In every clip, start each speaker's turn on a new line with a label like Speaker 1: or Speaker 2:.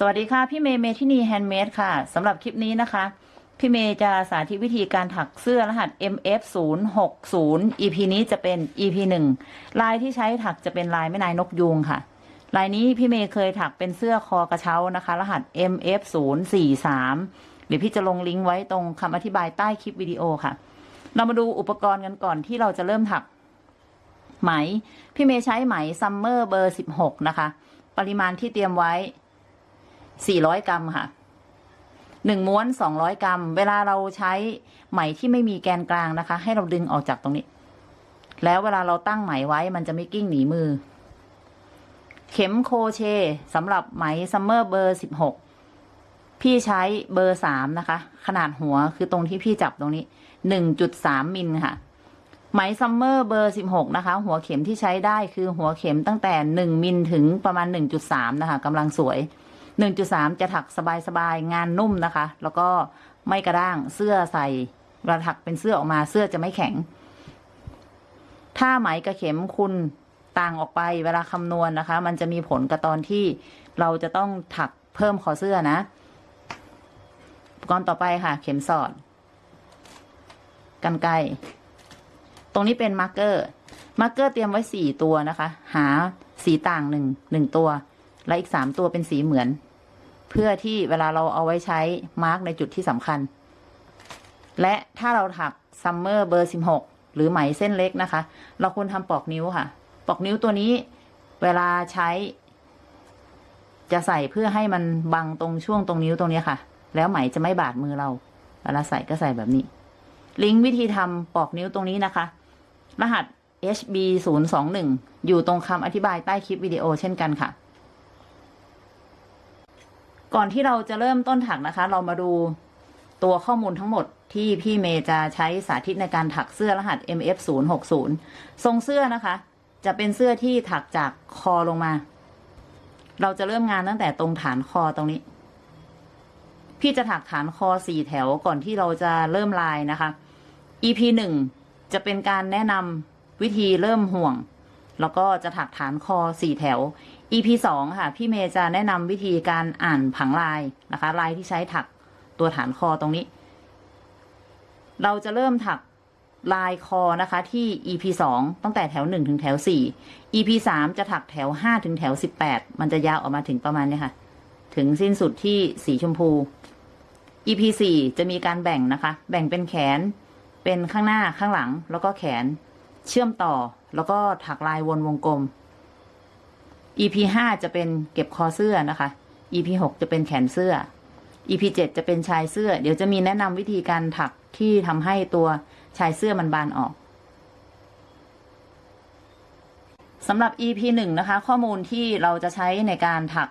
Speaker 1: สวัสดีค่ะ พี่เมย์เมทินีแฮนด์เมดค่ะสำหรับคลิปนี้นะคะ พี่เมย์จะสาธิตวิธีการถักเสื้อรหัส MF 0 6 0 EP นี้จะเป็น EP 1 ลายที่ใช้ถักจะเป็นลายแม่นายนกยูงค่ะ ลายนี้พี่เมย์เคยถักเป็นเสื้อคอกระเช้านะคะ รหัส MF 0 4 3 เดี๋ยวพี่จะลงลิงก์ไว้ตรงคำอธิบายใต้คลิปวิดีโอค่ะ เรามาดูอุปกรณ์กันก่อนที่เราจะเริ่มถักไหม พี่เมย์ใช้ไหม Summer เบอร์ 16 นะคะ ปริมาณที่เตรียมไว้ 400กรัมค่ะหนึ่งม้วน200กรัม เวลาเราใช้ไหมที่ไม่มีแกนกลางนะคะ ให้เราดึงออกจากตรงนี้ แล้วเวลาเราตั้งไหมไว้มันจะไม่กลิ้งหนีมือ เข็ม crochet สำหรับไหม Summer เบอร์16พี่ใช้เบอร์3นะคะ ขนาดหัวคือตรงที่พี่จับตรงนี้1.3มิลค่ะ ไหม Summer เบอร์16นะคะ หัวเข็มที่ใช้ได้คือหัวเข็มตั้งแต่1มิลถึงประมาณ1.3นะคะกำลังสวย 1.3 จะถักสบายๆ งานนุ่มนะคะ แล้วก็ไม่กระด้างเสื้อใส่เวลาถักเป็นเสื้อออกมาเสื้อจะไม่แข็ง ถ้าไหมกับเข็มคุณต่างออกไปเวลาคำนวณนะคะ มันจะมีผลกับตอนที่เราจะต้องถักเพิ่มคอเสื้อนะอุปกรณ์ต่อไปค่ะ เข็มสอดกรรไกร ตรงนี้เป็น marker marker เตรียมไว้สี่ตัวนะคะ หาสีต่างหนึ่งหนึ่งตัว และอีกสามตัวเป็นสีเหมือน เพื่อที่เวลาเราเอาไว้ใช้ mark ในจุดที่สำคัญ และถ้าเราถัก Summer เบอร์สิบหกหรือไหมเส้นเล็กนะคะ เราควรทำปลอกนิ้วค่ะ ปลอกนิ้วตัวนี้เวลาใช้ จะใส่เพื่อให้มันบังตรงช่วงตรงนิ้วตรงนี้ค่ะ แล้วไหมจะไม่บาดมือเรา เวลาใส่ก็ใส่แบบนี้ ลิงก์วิธีทำปอกนิ้วตรงนี้นะคะ รหัส HB 0 2 1 อยู่ตรงคำอธิบายใต้คลิปวิดีโอเช่นกันค่ะ ก่อนที่เราจะเริ่มต้นถักนะคะ เรามาดูตัวข้อมูลทั้งหมดที่พี่เมย์จะใช้สาธิตในการถักเสื้อรหัส MF 0 6 0 ทรงเสื้อนะคะ จะเป็นเสื้อที่ถักจากคอลงมา เราจะเริ่มงานตั้งแต่ตรงฐานคอตรงนี้ พี่จะถักฐานคอสี่แถวก่อนที่เราจะเริ่มลายนะคะ EP หนึ่งจะเป็นการแนะนำวิธีเริ่มห่วง แล้วก็จะถักฐานคอสี่แถว EP สองค่ะ พี่เมย์จะแนะนำวิธีการอ่านผังลายนะคะ ลายที่ใช้ถักตัวฐานคอตรงนี้ เราจะเริ่มถักลายคอนะคะที่ EP สองตั้งแต่แถวหนึ่งถึงแถวสี่ EP สามจะถักแถวห้าถึงแถวสิบแปดมันจะยาวออกมาถึงประมาณนี้ค่ะ ถึงสิ้นสุดที่สีชมพู EP สี่จะมีการแบ่งนะคะ แบ่งเป็นแขน เป็นข้างหน้าข้างหลัง แล้วก็แขน เชื่อมต่อแล้วก็ถักลายวนวงกลม EP ห้าจะเป็นเก็บคอเสื้อนะคะ EP หกจะเป็นแขนเสื้อ EP เจ็ดจะเป็นชายเสื้อ เดี๋ยวจะมีแนะนำวิธีการถักที่ทำให้ตัวชายเสื้อมันบานออกสำหรับ EP หนึ่งนะคะ ข้อมูลที่เราจะใช้ในการถัก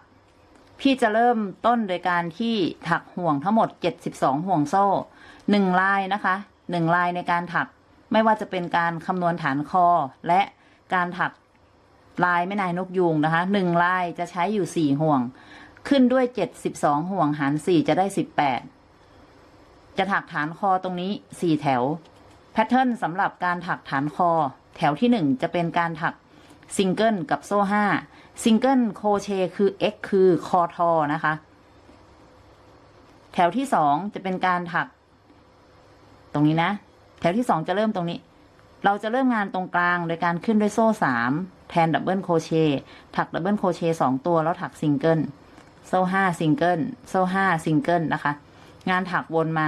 Speaker 1: พี่จะเริ่มต้นโดยการที่ถักห่วงทั้งหมด 72 ห่วงโซ่หนึ่งลายนะคะหนึ่งลายในการถัก ไม่ว่าจะเป็นการคำนวณฐานคอ และการถักลายแม่นายนกยูงนะคะหนึ่งลายจะใช้อยู่สี่ห่วง ขึ้นด้วย72ห่วงหาร4จะได้18จะถักฐานคอตรงนี้4แถว pattern สำหรับการถักฐานคอ แถวที่1จะเป็นการถักซิงเกิลกับโซ่5ซิงเกิลโคเชคือ X คือคอทอนะคะ แถวที่2จะเป็นการถัก ตรงนี้นะ แถวที่2จะเริ่มตรงนี้ เราจะเริ่มงานตรงกลางโดยการขึ้นด้วยโซ่3แทน double crochet ถัก double crochet สองตัวแล้วถักซิงเกิลโซ่ห้าซิงเกิลโซ่ห้าซิงเกิลนะคะ งานถักวนมา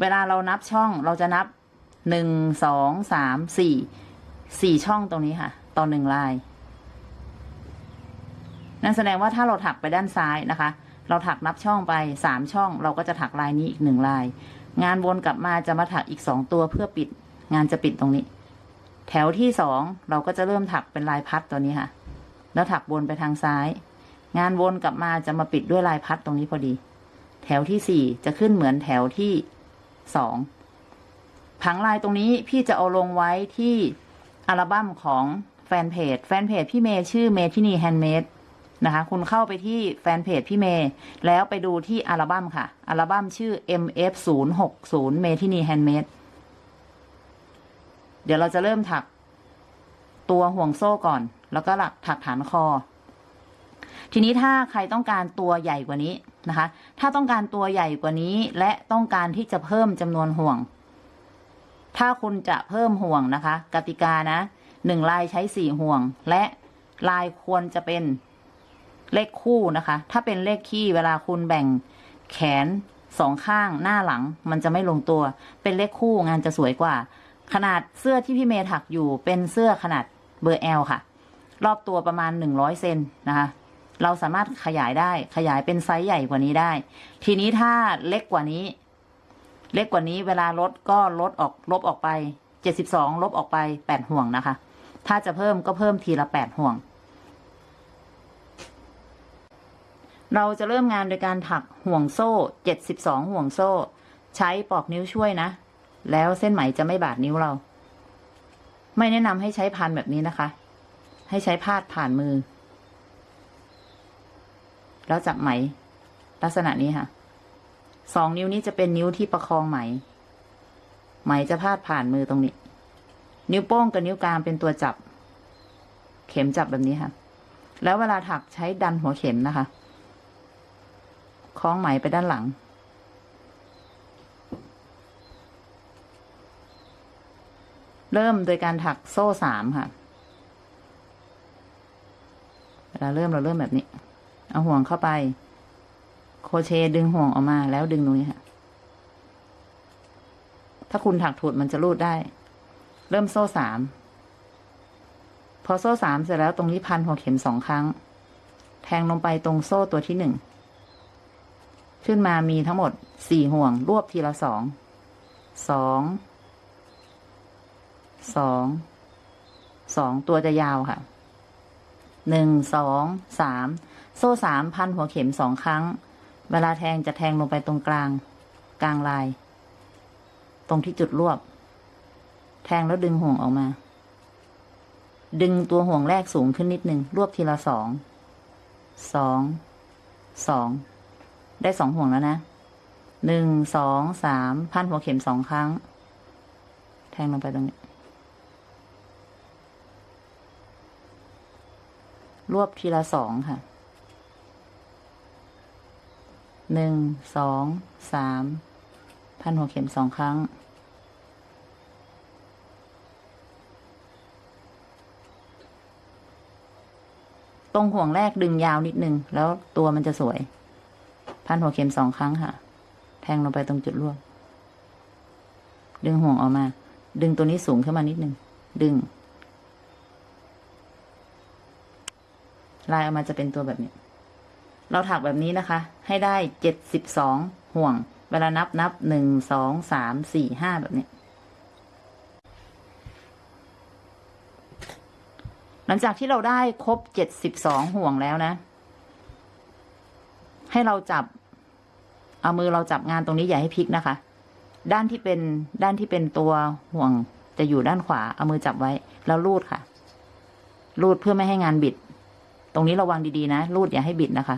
Speaker 1: เวลาเรานับช่องเราจะนับหนึ่งสองสามสี่สี่ช่องตรงนี้ค่ะ ต่อหนึ่งลาย นั่นแสดงว่าถ้าเราถักไปด้านซ้ายนะคะ เราถักนับช่องไปสามช่อง เราก็จะถักลายนี้อีกหนึ่งลาย งานวนกลับมาจะมาถักอีกสองตัวเพื่อปิด งานจะปิดตรงนี้ แถวที่สองเราก็จะเริ่มถักเป็นลายพัดตัวนี้ค่ะ แล้วถักวนไปทางซ้าย งานวนกลับมาจะมาปิดด้วยลายพัดตรงนี้พอดี แถวที่สี่จะขึ้นเหมือนแถวที่สองผังลายตรงนี้พี่จะเอาลงไว้ที่อัลบั้มของแฟนเพจ แฟนเพจพี่เมย์ชื่อเมทินีแฮนด์เมด นะคะ คุณเข้าไปที่แฟนเพจพี่เมย์ แล้วไปดูที่อัลบั้มค่ะ อัลบั้มชื่อ MF 0 6 0เมทินีแฮนด์เมดเดี๋ยวเราจะเริ่มถักตัวห่วงโซ่ก่อน แล้วก็หลักถักฐานคอ ทีนี้ถ้าใครต้องการตัวใหญ่กว่านี้นะคะ ถ้าต้องการตัวใหญ่กว่านี้และต้องการที่จะเพิ่มจำนวนห่วง ถ้าคุณจะเพิ่มห่วงนะคะ กติกานะหนึ่งลายใช้สี่ห่วง และลายควรจะเป็น เลขคู่นะคะ ถ้าเป็นเลขคี่เวลาคุณแบ่งแขนสองข้างหน้าหลังมันจะไม่ลงตัว เป็นเลขคู่งานจะสวยกว่า ขนาดเสื้อที่พี่เมย์ถักอยู่เป็นเสื้อขนาดเบอร์ L ค่ะ รอบตัวประมาณหนึ่งร้อยเซนนะคะ เราสามารถขยายได้ขยายเป็นไซส์ใหญ่กว่านี้ได้ ทีนี้ถ้าเล็กกว่านี้ เล็กกว่านี้เวลาลดก็ลดออกลบออกไปเจ็ดสิบสองลบออกไปแปดห่วงนะคะ ถ้าจะเพิ่มก็เพิ่มทีละแปดห่วง เราจะเริ่มงานโดยการถักห่วงโซ่เจ็ดสิบสองห่วงโซ่ ใช้ปอกนิ้วช่วยนะ แล้วเส้นไหมจะไม่บาดนิ้วเรา ไม่แนะนำให้ใช้พันแบบนี้นะคะ ให้ใช้พาดผ่านมือ แล้วจับไหม ลักษณะนี้ค่ะ สองนิ้วนี้จะเป็นนิ้วที่ประคองไหม ไหมจะพาดผ่านมือตรงนี้ นิ้วโป้งกับนิ้วกลางเป็นตัวจับ เข็มจับแบบนี้ค่ะ แล้วเวลาถักใช้ดันหัวเข็มนะคะ คล้องไหมไปด้านหลัง เริ่มโดยการถักโซ่สามค่ะ เวลาเริ่มเราเริ่มแบบนี้ เอาห่วงเข้าไป โคเชดึงห่วงออกมาแล้วดึงตรงนี้ค่ะ ถ้าคุณถักถูดมันจะรูดได้ เริ่มโซ่สามพอโซ่สามเสร็จแล้วตรงนี้พันหัวเข็มสองครั้ง แทงลงไปตรงโซ่ตัวที่หนึ่ง ขึ้นมามีทั้งหมดสี่ห่วง รวบทีละสอง สอง สอง สองตัวจะยาวค่ะ หนึ่ง สอง สาม โซ่สามพันหัวเข็มสองครั้ง เวลาแทงจะแทงลงไปตรงกลาง กลางลาย ตรงที่จุดรวบ แทงแล้วดึงห่วงออกมา ดึงตัวห่วงแรกสูงขึ้นนิดนึง รวบทีละสอง สอง สอง ได้สองห่วงแล้วนะหนึ่งสองสามพันหัวเข็มสองครั้ง แทงลงไปตรงนี้ รวบทีละสองค่ะหนึ่งสองสามพันหัวเข็มสองครั้ง ตรงห่วงแรกดึงยาวนิดนึง แล้วตัวมันจะสวย พันหัวเข็มสองครั้งค่ะ แทงลงไปตรงจุดรวบดึงห่วงออกมา ดึงตัวนี้สูงขึ้นมานิดนึง ดึง ลายออกมาจะเป็นตัวแบบนี้ เราถักแบบนี้นะคะ ให้ได้เจ็ดสิบสองห่วง เวลานับนับหนึ่งสองสามสี่ห้าแบบนี้หลังจากที่เราได้ครบเจ็ดสิบสองห่วงแล้วนะ ให้เราจับ เอามือเราจับงานตรงนี้อย่าให้พลิกนะคะ ด้านที่เป็นด้านที่เป็นตัวห่วงจะอยู่ด้านขวา เอามือจับไว้ แล้วลูดค่ะลูดเพื่อไม่ให้งานบิด ตรงนี้ระวังดีๆนะ รูดอย่าให้บิดนะคะ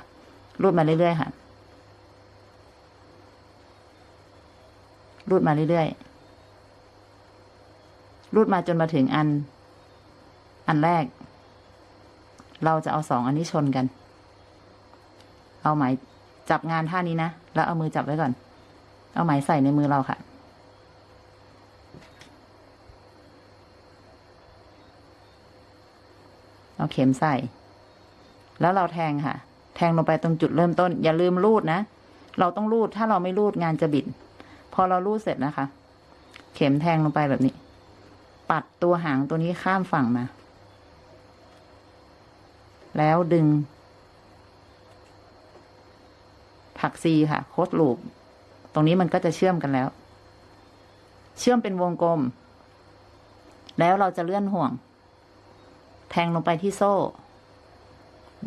Speaker 1: รูดมาเรื่อยๆค่ะ รูดมาเรื่อยๆ รูดมาจนมาถึงอัน อันแรก เราจะเอาสองอันนี้ชนกัน เอาไหมจับงานท่านี้นะ แล้วเอามือจับไว้ก่อน เอาไหมใส่ในมือเราค่ะ เอาเข็มใส่ แล้วเราแทงค่ะ แทงลงไปตรงจุดเริ่มต้น อย่าลืมรูดนะ เราต้องรูด ถ้าเราไม่รูดงานจะบิด พอเรารูดเสร็จนะคะ เข็มแทงลงไปแบบนี้ ปัดตัวหางตัวนี้ข้ามฝั่งมา แล้วดึง ถัก C ค่ะ close loop ตรงนี้มันก็จะเชื่อมกันแล้ว เชื่อมเป็นวงกลม แล้วเราจะเลื่อนห่วง แทงลงไปที่โซ่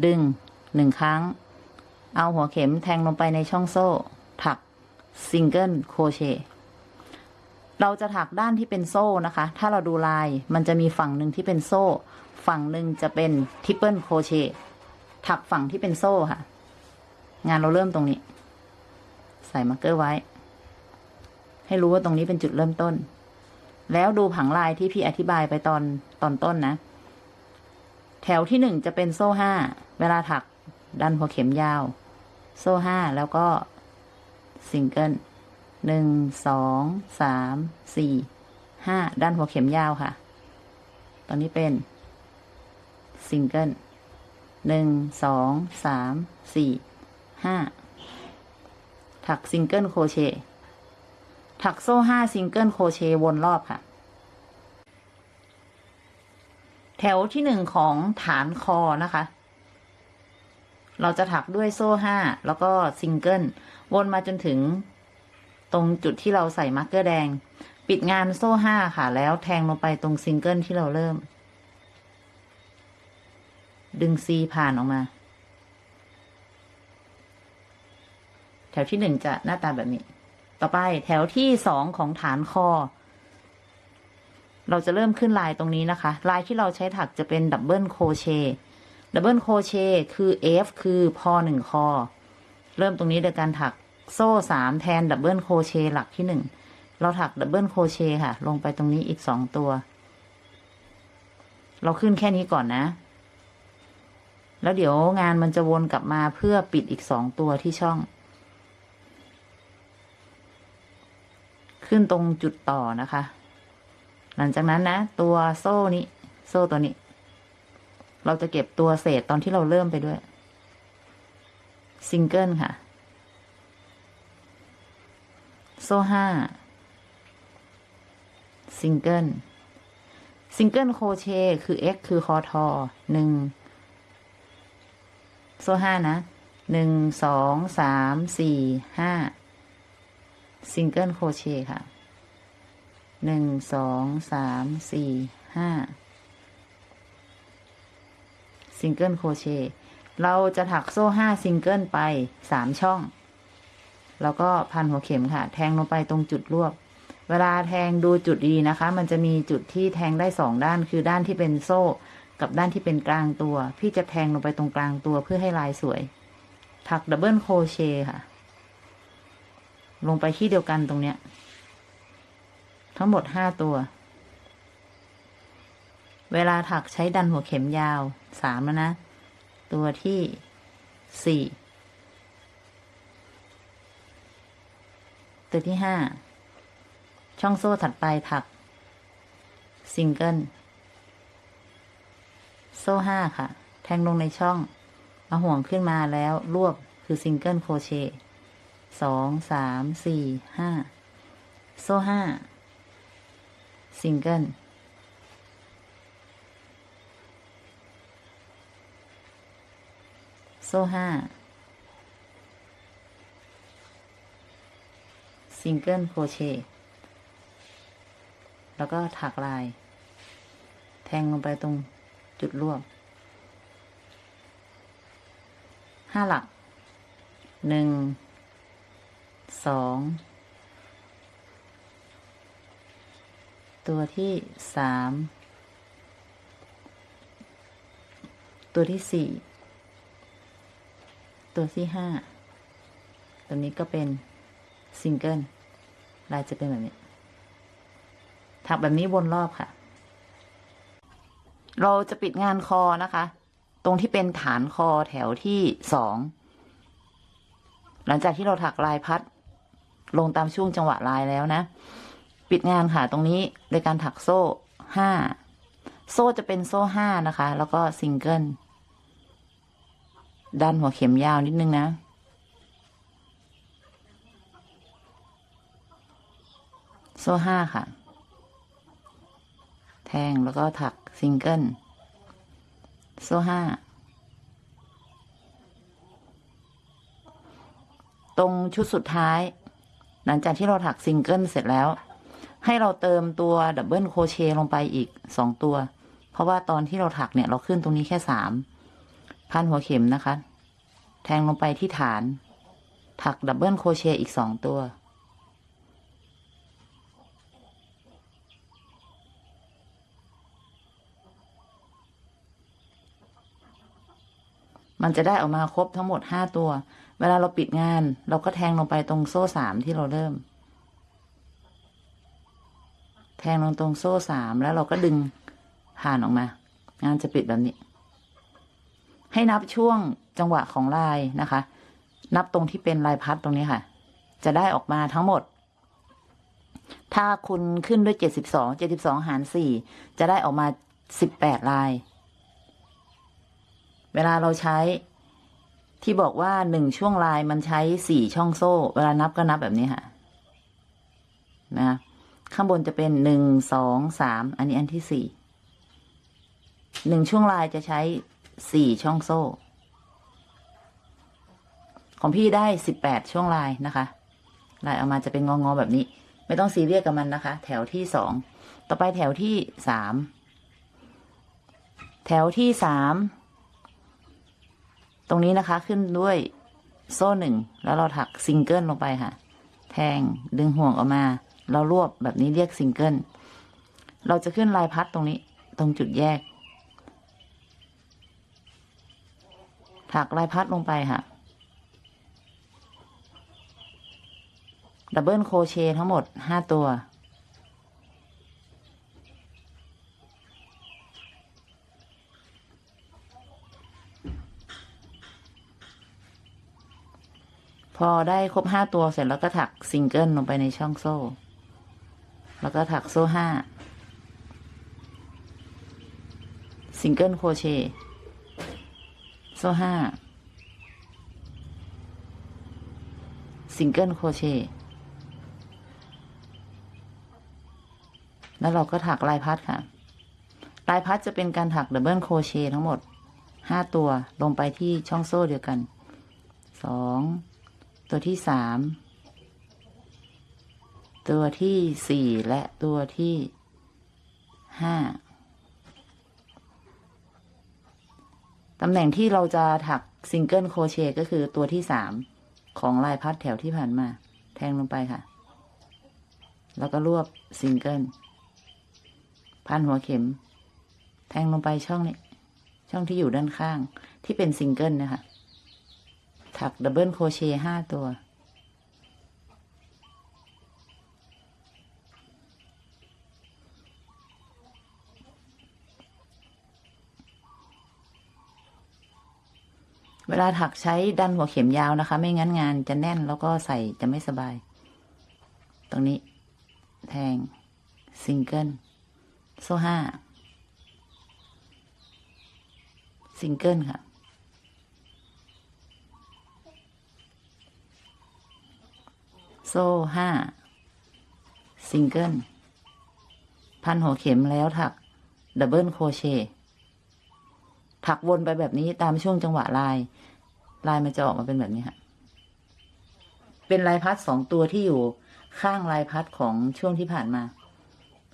Speaker 1: ดึงหนึ่งครั้ง เอาหัวเข็มแทงลงไปในช่องโซ่ ถัก single crochet เราจะถักด้านที่เป็นโซ่นะคะ ถ้าเราดูลายมันจะมีฝั่งหนึ่งที่เป็นโซ่ ฝั่งหนึ่งจะเป็น triple crochet ถักฝั่งที่เป็นโซ่ค่ะ งานเราเริ่มตรงนี้ ใส่ marker ไว้ ให้รู้ว่าตรงนี้เป็นจุดเริ่มต้น แล้วดูผังลายที่พี่อธิบายไปตอนตอนต้นนะ แถวที่หนึ่งจะเป็นโซ่ห้า เวลาถักดันหัวเข็มยาว โซ่ห้าแล้วก็ซิงเกิลหนึ่งสองสามสี่ห้าดันหัวเข็มยาวค่ะ ตอนนี้เป็นซิงเกิลหนึ่งสองสามสี่ ห้าถัก single crochet ถักโซ่ห้า single crochet วนรอบค่ะ แถวที่หนึ่งของฐานคอนะคะ เราจะถักด้วยโซ่ห้าแล้วก็ซิงเกิลวนมาจนถึงตรงจุดที่เราใส่ marker แดง ปิดงานโซ่ห้าค่ะ แล้วแทงลงไปตรงซิงเกิลที่เราเริ่ม ดึง C ผ่านออกมา แถวที่หนึ่งจะหน้าตาแบบนี้ ต่อไปแถวที่สองของฐานคอ เราจะเริ่มขึ้นลายตรงนี้นะคะ ลายที่เราใช้ถักจะเป็น double crochet double crochet คือ F คือพอหนึ่งคอ เริ่มตรงนี้โดยการถักโซ่สามแทน double crochet หลักที่หนึ่งเราถัก double crochet ค่ะ ลงไปตรงนี้อีกสองตัว เราขึ้นแค่นี้ก่อนนะ แล้วเดี๋ยวงานมันจะวนกลับมาเพื่อปิดอีกสองตัวที่ช่อง ขึ้นตรงจุดต่อนะคะ หลังจากนั้นนะ ตัวโซ่นี้ โซ่ตัวนี้ เราจะเก็บตัวเศษตอนที่เราเริ่มไปด้วยซิงเกิลค่ะ โซ่ห้าซิงเกิลซิงเกิลโคเชคือ x คือคอทอหนึ่งโซ่ห้านะหนึ่งสองสามสี่ห้า single crochet ค่ะหนึ่งสองสามสี่ห้า single crochet เราจะถักโซ่ห้าซิงเกิลไปสามช่อง แล้วก็พันหัวเข็มค่ะ แทงลงไปตรงจุดรวบ เวลาแทงดูจุดดีนะคะ มันจะมีจุดที่แทงได้สองด้านคือด้านที่เป็นโซ่กับด้านที่เป็นกลางตัว พี่จะแทงลงไปตรงกลางตัวเพื่อให้ลายสวย ถัก double crochet ค่ะ ลงไปที่เดียวกันตรงเนี้ย ทั้งหมดห้าตัว เวลาถักใช้ดันหัวเข็มยาวสามแล้วนะ ตัวที่สี่ตัวที่ห้าช่องโซ่ถัดไปถัก ซิงเกิล โซ่ห้าค่ะ แทงลงในช่อง เอาห่วงขึ้นมาแล้วรวบคือ single crochet สองสามสี่ห้าโซ่ห้าซิงเกิลโซ่ห้า single crochetแล้วก็ถักลาย แทงลงไปตรงจุดรวบห้าหลักหนึ่ง สองตัวที่สามตัวที่สี่ตัวที่ห้าตัวนี้ก็เป็นซิงเกิลลายจะเป็นแบบนี้ถักแบบนี้วนรอบค่ะ เราจะปิดงานคอนะคะ ตรงที่เป็นฐานคอแถวที่สองหลังจากที่เราถักลายพัด ลงตามช่วงจังหวะลายแล้วนะ ปิดงานค่ะตรงนี้โดยการถักโซ่ห้าโซ่จะเป็นโซ่ห้านะคะ แล้วก็ซิงเกิลดันหัวเข็มยาวนิดนึงนะ โซ่ห้าค่ะ แทงแล้วก็ถักซิงเกิลโซ่ห้าตรงชุดสุดท้าย หลังจากที่เราถักซิงเกิลเสร็จแล้ว ให้เราเติมตัว double crochet ลงไปอีกสองตัว เพราะว่าตอนที่เราถักเนี่ยเราขึ้นตรงนี้แค่สามพันหัวเข็มนะคะ แทงลงไปที่ฐาน ถักดับเบิลโครเชต์อีกสองตัว มันจะได้ออกมาครบทั้งหมดห้าตัว เวลาเราปิดงาน เราก็แทงลงไปตรงโซ่สามที่เราเริ่ม แทงลงตรงโซ่สามแล้วเราก็ดึงผ่านออกมา งานจะปิดแบบนี้ ให้นับช่วงจังหวะของลายนะคะ นับตรงที่เป็นลายพัดตรงนี้ค่ะ จะได้ออกมาทั้งหมด ถ้าคุณขึ้นด้วยเจ็ดสิบสองเจ็ดสิบสองหารสี่จะได้ออกมาสิบแปดลาย เวลาเราใช้ที่บอกว่าหนึ่งช่วงลายมันใช้สี่ช่องโซ่ เวลานับก็นับแบบนี้ค่ะนะข้างบนจะเป็นหนึ่งสองสามอันนี้อันที่สี่หนึ่งช่วงลายจะใช้สี่ช่องโซ่ ของพี่ได้สิบแปดช่วงลายนะคะลายออกมาจะเป็นงองๆแบบนี้ ไม่ต้องซีเรียสกับมันนะคะ แถวที่สองต่อไปแถวที่สามแถวที่สาม ตรงนี้นะคะขึ้นด้วยโซ่หนึ่งแล้วเราถักซิงเกิลลงไปค่ะ แทงดึงห่วงออกมา เรารวบแบบนี้เรียกซิงเกิลเราจะขึ้นลายพัดตรงนี้ตรงจุดแยก ถักลายพัดลงไปค่ะ double crochet ทั้งหมดห้าตัว พอได้ครบห้าตัวเสร็จแล้วก็ถักซิงเกิลลงไปในช่องโซ่ แล้วก็ถักโซ่ห้า single crochet โซ่ห้า single crochet แล้วเราก็ถักลายพัดค่ะ ลายพัดจะเป็นการถัก double crochet ทั้งหมดห้าตัวลงไปที่ช่องโซ่เดียวกันสอง ตัวที่สามตัวที่สี่และตัวที่ห้าตำแหน่งที่เราจะถัก single crochet ก็คือตัวที่สามของลายพัดแถวที่ผ่านมา แทงลงไปค่ะ แล้วก็รวบซิงเกิลพันหัวเข็ม แทงลงไปช่องนี้ ช่องที่อยู่ด้านข้างที่เป็นซิงเกิลนะคะ ถัก double crochet ห้าตัว เวลาถักใช้ดันหัวเข็มยาวนะคะ ไม่งั้นงานจะแน่นแล้วก็ใส่จะไม่สบาย ตรงนี้ แทง ซิงเกิล โซ่ห้าซิงเกิลค่ะ โซ่ห้าซิงเกิลพันหัวเข็มแล้วถัก double crochet ถักวนไปแบบนี้ตามช่วงจังหวะลาย ลายมันจะออกมาเป็นแบบนี้ค่ะเป็นลายพัดสองตัวที่อยู่ข้างลายพัดของช่วงที่ผ่านมา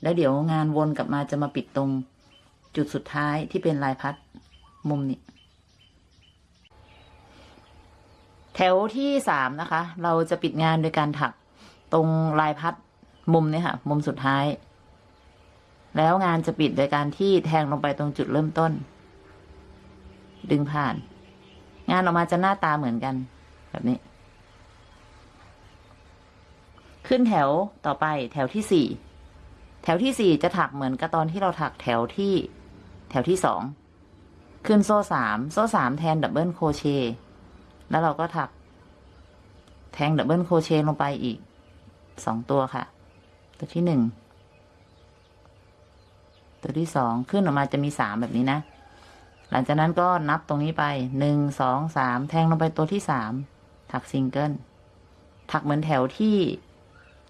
Speaker 1: แล้วเดี๋ยวงานวนกลับมาจะมาปิดตรงจุดสุดท้ายที่เป็นลายพัดมุมนี้ แถวที่สามนะคะ เราจะปิดงานโดยการถักตรงลายพัดมุมนี้ค่ะ มุมสุดท้าย แล้วงานจะปิดโดยการที่แทงลงไปตรงจุดเริ่มต้น ดึงผ่าน งานออกมาจะหน้าตาเหมือนกัน แบบนี้ ขึ้นแถวต่อไปแถวที่สี่แถวที่สี่จะถักเหมือนกับตอนที่เราถักแถวที่ แถวที่สองขึ้นโซ่สามโซ่สามแทน double crochet แล้วเราก็ถักแทง double crochet ลงไปอีกสองตัวค่ะ ตัวที่หนึ่งตัวที่สองขึ้นออกมาจะมีสามแบบนี้นะ หลังจากนั้นก็นับตรงนี้ไปหนึ่งสองสามแทงลงไปตัวที่สามถักซิงเกิลถักเหมือนแถวที่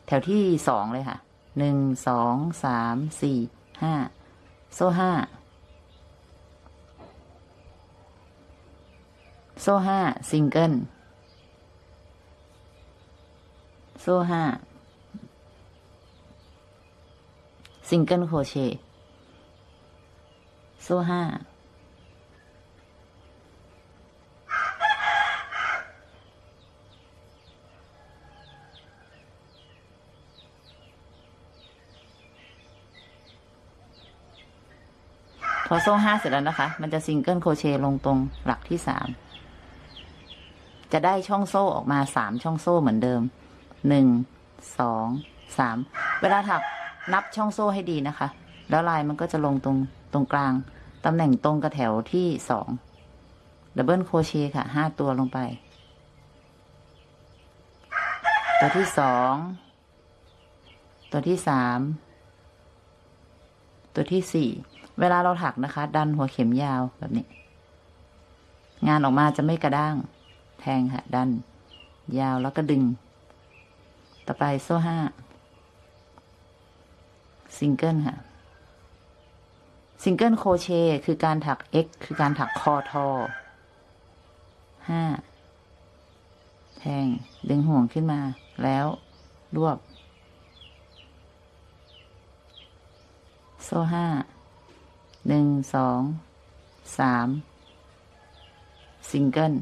Speaker 1: แถวที่สองเลยค่ะหนึ่งสองสามสี่ห้าโซ่ห้า โซ่ห้าซิงเกิล โซ่ห้าsingle crochet โซ่ห้าพอโซ่ห้าเสร็จแล้วนะคะ มันจะ single crochet ลงตรงหลักที่สาม จะได้ช่องโซ่ออกมาสามช่องโซ่เหมือนเดิมหนึ่งสองสามเวลาถักนับช่องโซ่ให้ดีนะคะ แล้วลายมันก็จะลงตรงตรงกลางตำแหน่งตรงกับแถวที่สอง double crochet ค่ะห้าตัวลงไป ตัวที่สองตัวที่สามตัวที่สี่เวลาเราถักนะคะ ดันหัวเข็มยาวแบบนี้ งานออกมาจะไม่กระด้าง แทงค่ะดัน ยาวแล้วก็ดึง ต่อไปโซ่ห้าซิงเกิลค่ะ single crochet คือการถัก X คือการถักคอทอห้าแทง ดึงห่วงขึ้นมา แล้วรวบ โซ่ห้าหนึ่งสองสามซิงเกิล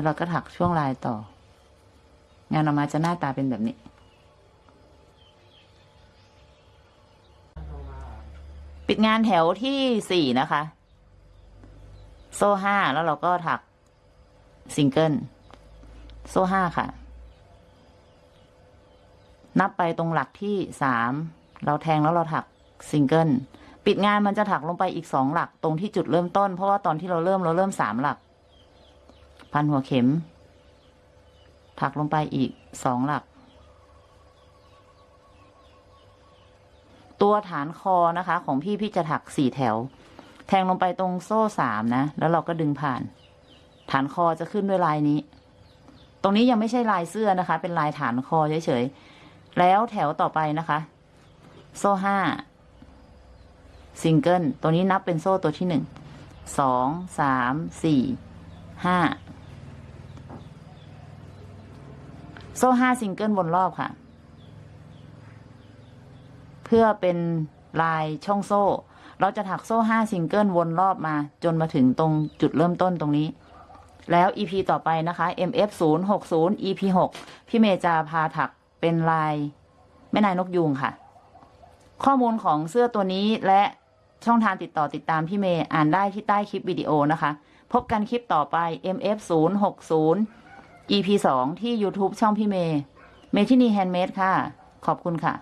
Speaker 1: แล้วเราก็ถักช่วงลายต่อ งานออกมาจะหน้าตาเป็นแบบนี้ ปิดงานแถวที่สี่นะคะ โซ่ห้าแล้วเราก็ถักซิงเกิลโซ่ห้าค่ะ นับไปตรงหลักที่สามเราแทงแล้วเราถักซิงเกิลปิดงานมันจะถักลงไปอีกสองหลักตรงที่จุดเริ่มต้น เพราะว่าตอนที่เราเริ่มเราเริ่มสามหลัก พันหัวเข็ม ถักลงไปอีกสองหลัก ตัวฐานคอนะคะ ของพี่พี่จะถักสี่แถว แทงลงไปตรงโซ่สามนะ แล้วเราก็ดึงผ่าน ฐานคอจะขึ้นด้วยลายนี้ ตรงนี้ยังไม่ใช่ลายเสื้อนะคะ เป็นลายฐานคอเฉยๆ แล้วแถวต่อไปนะคะ โซ่ห้าซิงเกิลตัวนี้นับเป็นโซ่ตัวที่หนึ่งสองสามสี่ห้า โซ่ห้าซิงเกิลวนรอบค่ะ เพื่อเป็นลายช่องโซ่ เราจะถักโซ่ห้าซิงเกิลวนรอบมา จนมาถึงตรงจุดเริ่มต้นตรงนี้ แล้ว EP ต่อไปนะคะ MF 0 6 0 EP 6พี่เมย์จะพาถักเป็นลายแม่ลายนกยูงค่ะ ข้อมูลของเสื้อตัวนี้และช่องทางติดต่อติดตามพี่เมย์อ่านได้ที่ใต้คลิปวิดีโอนะคะ พบกันคลิปต่อไป MF 0 6 0 EP 2 ที่ YouTube ช่องพี่เมย์ เมทินี handmade ค่ะ ขอบคุณค่ะ